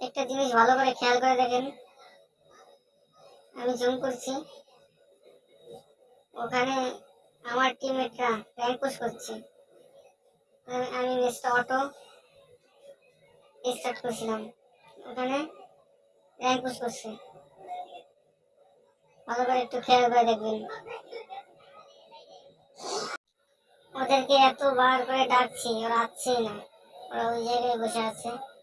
একটা জিনিস ভালো করে খেয়াল করে দেখেন। আমি জুম করছি। ওখানে আমার টিমমেটরা র্যাঙ্ক পুশ করছে। আমি- আমি অটো স্টার্ট করছিলাম। ওখানে র্যাঙ্ক পুশ করছে। ভালো করে একটু খেয়াল করে দেখবেন। ওদেরকে এতবার করে ডাকছি, ওরা আসছেই না। ওরা ওই জায়গায় বসে আছে।